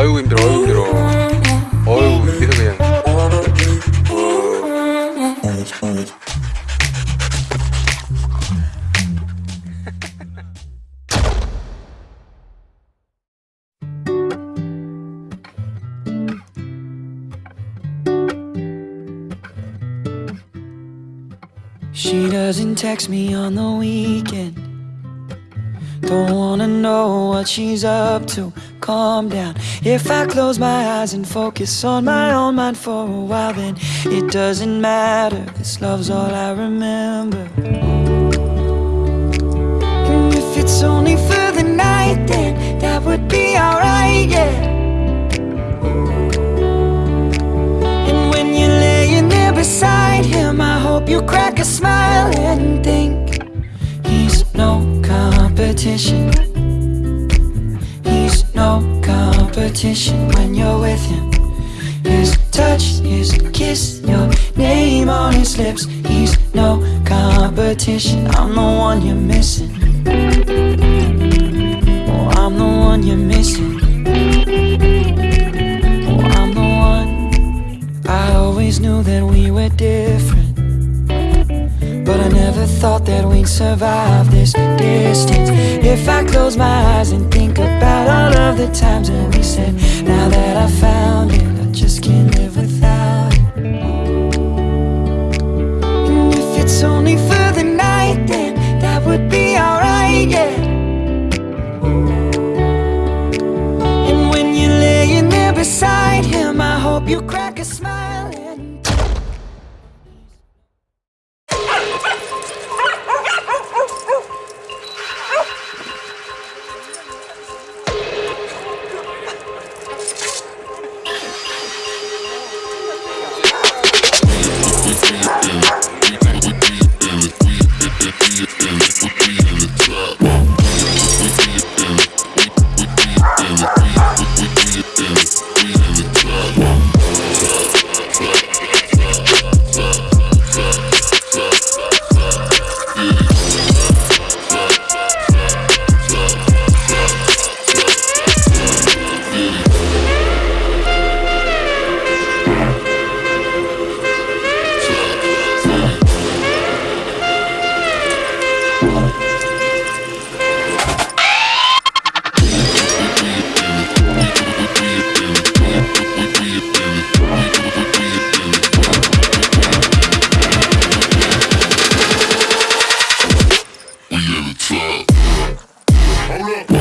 아이고 힘들어 아이고 힘들어 어이구 여기서 그냥 She doesn't text me on the weekend. Don't wanna know what she's up to. Calm down. If I close my eyes and focus on my own mind for a while, then it doesn't matter. This love's all I remember. And if it's only for the night, then that would be alright, yeah. And when you're laying there beside him, I hope you crack a smile competition. He's no competition when you're with him. His touch, his kiss, your name on his lips. He's no competition. I'm the one you're missing. Thought that we'd survive this distance. If I close my eyes and think about all of the times that we said Now that I found it, I just can't live without it And if it's only for the night, then that would be alright, yeah. And when you're laying there beside him, I hope you crack a smile Look.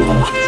了。